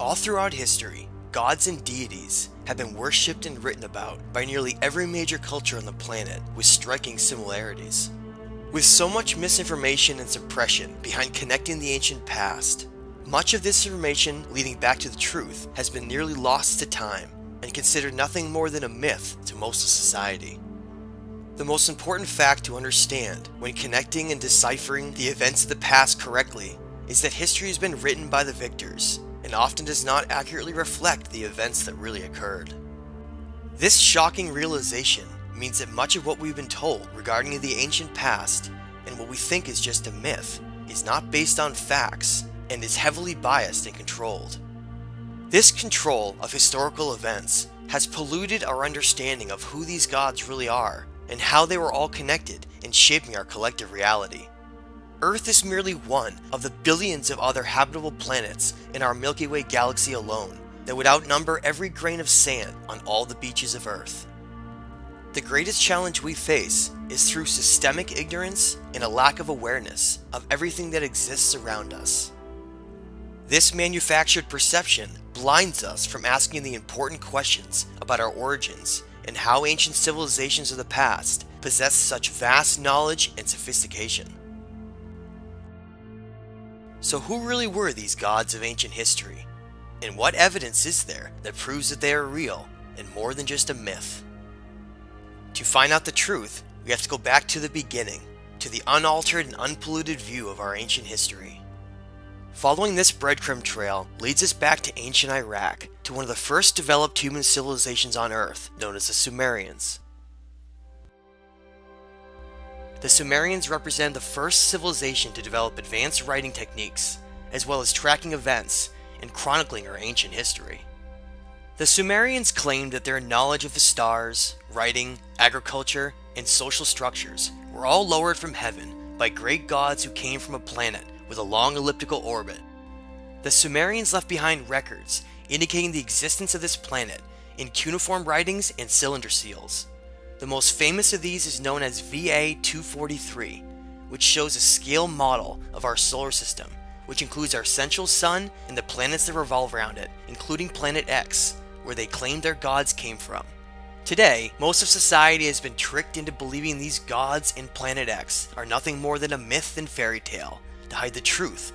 All throughout history, gods and deities have been worshipped and written about by nearly every major culture on the planet with striking similarities. With so much misinformation and suppression behind connecting the ancient past, much of this information leading back to the truth has been nearly lost to time and considered nothing more than a myth to most of society. The most important fact to understand when connecting and deciphering the events of the past correctly is that history has been written by the victors and often does not accurately reflect the events that really occurred. This shocking realization means that much of what we've been told regarding the ancient past and what we think is just a myth is not based on facts and is heavily biased and controlled. This control of historical events has polluted our understanding of who these gods really are and how they were all connected in shaping our collective reality. Earth is merely one of the billions of other habitable planets in our Milky Way galaxy alone that would outnumber every grain of sand on all the beaches of Earth. The greatest challenge we face is through systemic ignorance and a lack of awareness of everything that exists around us. This manufactured perception blinds us from asking the important questions about our origins and how ancient civilizations of the past possessed such vast knowledge and sophistication. So who really were these gods of ancient history? And what evidence is there that proves that they are real and more than just a myth? To find out the truth, we have to go back to the beginning, to the unaltered and unpolluted view of our ancient history. Following this breadcrumb trail leads us back to ancient Iraq, to one of the first developed human civilizations on Earth, known as the Sumerians. The Sumerians represent the first civilization to develop advanced writing techniques, as well as tracking events and chronicling our ancient history. The Sumerians claimed that their knowledge of the stars, writing, agriculture, and social structures were all lowered from heaven by great gods who came from a planet with a long elliptical orbit. The Sumerians left behind records indicating the existence of this planet in cuneiform writings and cylinder seals. The most famous of these is known as VA243, which shows a scale model of our solar system, which includes our central sun and the planets that revolve around it, including Planet X, where they claim their gods came from. Today, most of society has been tricked into believing these gods in Planet X are nothing more than a myth and fairy tale to hide the truth